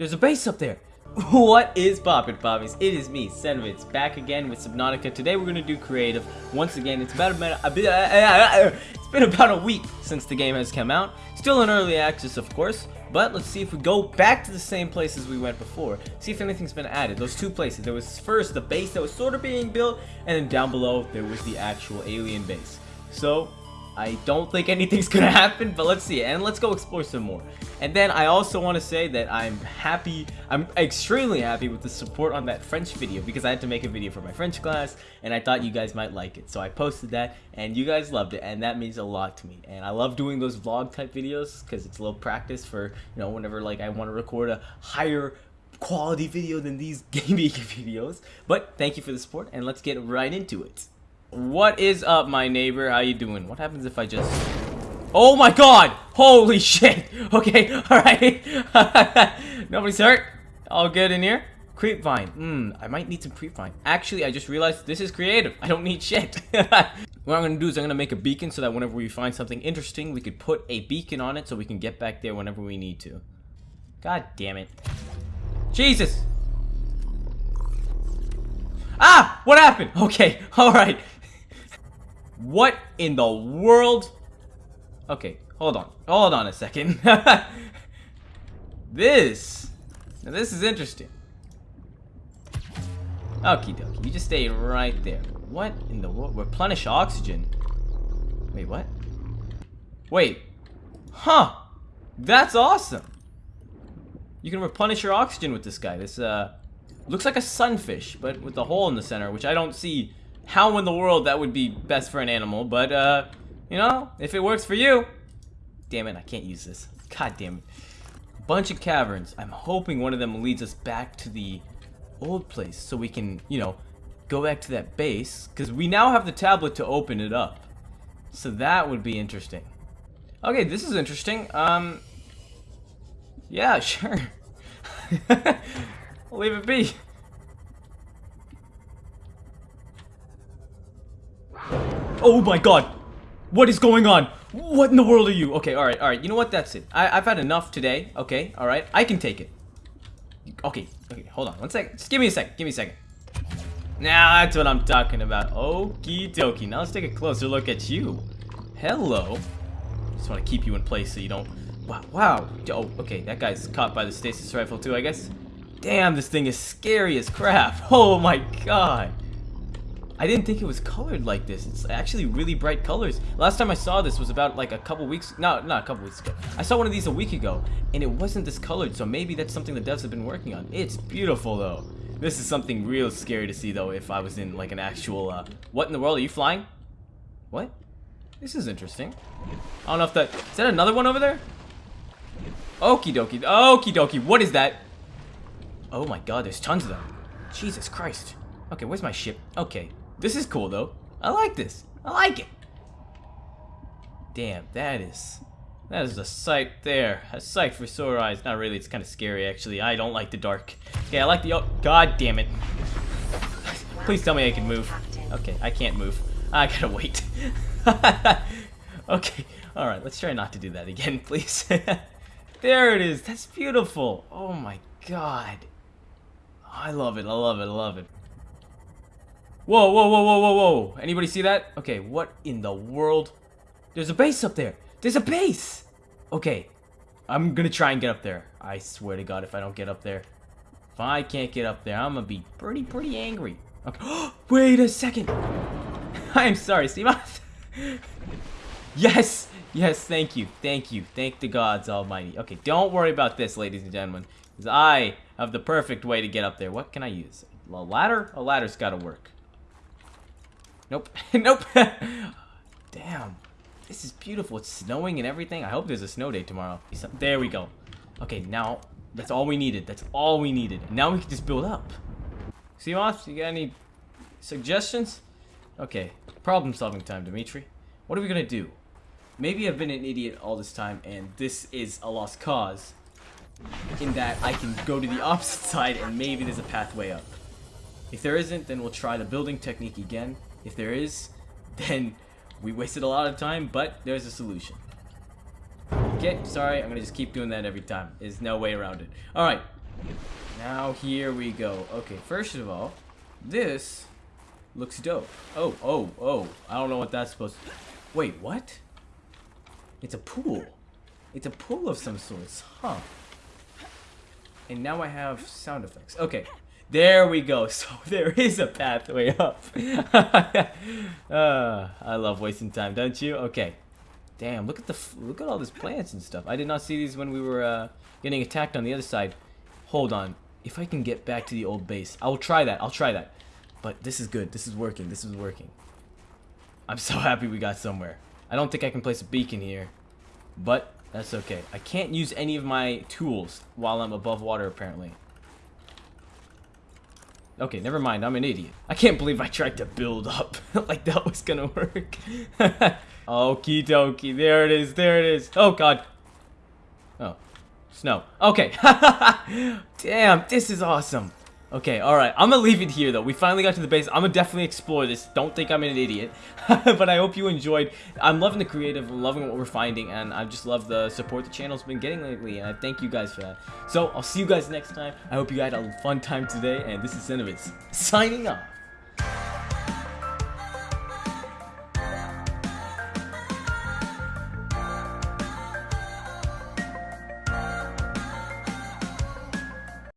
There's a base up there. What is poppin' poppies? It is me, Senovitz, back again with Subnautica. Today we're gonna do creative. Once again, it's about a, uh, uh, uh, it's been about a week since the game has come out. Still in early access, of course, but let's see if we go back to the same places we went before. See if anything's been added. Those two places. There was first the base that was sort of being built, and then down below there was the actual alien base. So I don't think anything's gonna happen, but let's see. And let's go explore some more. And then I also want to say that I'm happy, I'm extremely happy with the support on that French video because I had to make a video for my French class and I thought you guys might like it. So I posted that and you guys loved it and that means a lot to me. And I love doing those vlog type videos because it's a little practice for, you know, whenever like I want to record a higher quality video than these gaming videos. But thank you for the support and let's get right into it. What is up, my neighbor? How you doing? What happens if I just... Oh my god! Holy shit! Okay, alright. Nobody's hurt. All good in here. Creepvine. Hmm, I might need some creepvine. Actually, I just realized this is creative. I don't need shit. what I'm gonna do is I'm gonna make a beacon so that whenever we find something interesting, we could put a beacon on it so we can get back there whenever we need to. God damn it. Jesus! Ah! What happened? Okay, alright. What in the world? Okay, hold on. Hold on a second. this. Now this is interesting. Okie dokie. You just stay right there. What in the world? Replenish oxygen. Wait, what? Wait. Huh. That's awesome. You can replenish your oxygen with this guy. This, uh, looks like a sunfish, but with a hole in the center, which I don't see how in the world that would be best for an animal, but, uh, you know, if it works for you. Damn it, I can't use this. God damn it. Bunch of caverns. I'm hoping one of them leads us back to the old place so we can, you know, go back to that base. Because we now have the tablet to open it up. So that would be interesting. Okay, this is interesting. Um, yeah, sure. leave it be. Oh my god! What is going on? What in the world are you? Okay, alright, alright. You know what? That's it. I, I've had enough today. Okay, alright. I can take it. Okay, okay, hold on. One second. Just give me a second. Give me a second. Now that's what I'm talking about. Okie dokie. Now let's take a closer look at you. Hello. Just want to keep you in place so you don't... Wow, wow. Oh, okay. That guy's caught by the stasis rifle too, I guess. Damn, this thing is scary as crap. Oh my god. I didn't think it was colored like this. It's actually really bright colors. Last time I saw this was about like a couple weeks, no, not a couple weeks ago. I saw one of these a week ago, and it wasn't this colored, so maybe that's something the devs have been working on. It's beautiful though. This is something real scary to see though if I was in like an actual, uh, what in the world, are you flying? What? This is interesting. I don't know if that, is that another one over there? Okie dokie, okie dokie, what is that? Oh my god, there's tons of them. Jesus Christ. Okay, where's my ship? Okay, this is cool, though. I like this. I like it. Damn, that is... That is a sight there. A sight for sore eyes. Not really, it's kind of scary, actually. I don't like the dark. Okay, I like the... Oh, God damn it. Please tell me I can move. Okay, I can't move. I gotta wait. okay, alright, let's try not to do that again, please. there it is. That's beautiful. Oh my god. I love it, I love it, I love it. Whoa, whoa, whoa, whoa, whoa, whoa. Anybody see that? Okay, what in the world? There's a base up there. There's a base. Okay, I'm gonna try and get up there. I swear to God, if I don't get up there. If I can't get up there, I'm gonna be pretty, pretty angry. Okay. Wait a second. I'm sorry, Seamoth. yes, yes, thank you, thank you. Thank the gods almighty. Okay, don't worry about this, ladies and gentlemen. Because I have the perfect way to get up there. What can I use? A ladder? A ladder's gotta work. Nope. nope. Damn. This is beautiful. It's snowing and everything. I hope there's a snow day tomorrow. There we go. Okay, now that's all we needed. That's all we needed. Now we can just build up. Seamoth, you got any suggestions? Okay, problem solving time, Dimitri. What are we gonna do? Maybe I've been an idiot all this time and this is a lost cause in that I can go to the opposite side and maybe there's a pathway up. If there isn't, then we'll try the building technique again if there is, then we wasted a lot of time, but there's a solution. Okay, sorry, I'm gonna just keep doing that every time. There's no way around it. Alright, Now here we go. Okay, first of all, this looks dope. Oh, oh, oh. I don't know what that's supposed to... Wait, what? It's a pool. It's a pool of some sorts. Huh. And now I have sound effects. Okay. There we go. So there is a pathway up. uh, I love wasting time, don't you? Okay. Damn, look at the look at all these plants and stuff. I did not see these when we were uh, getting attacked on the other side. Hold on. If I can get back to the old base, I will try that. I'll try that. But this is good. This is working. This is working. I'm so happy we got somewhere. I don't think I can place a beacon here. But that's okay. I can't use any of my tools while I'm above water, apparently. Okay, never mind. I'm an idiot. I can't believe I tried to build up like that was gonna work. Okie dokie. There it is. There it is. Oh, God. Oh. Snow. Okay. Damn, this is awesome. Okay, alright. I'm gonna leave it here, though. We finally got to the base. I'm gonna definitely explore this. Don't think I'm an idiot. but I hope you enjoyed. I'm loving the creative. Loving what we're finding. And I just love the support the channel's been getting lately. And I thank you guys for that. So, I'll see you guys next time. I hope you had a fun time today. And this is Cinnamons signing off.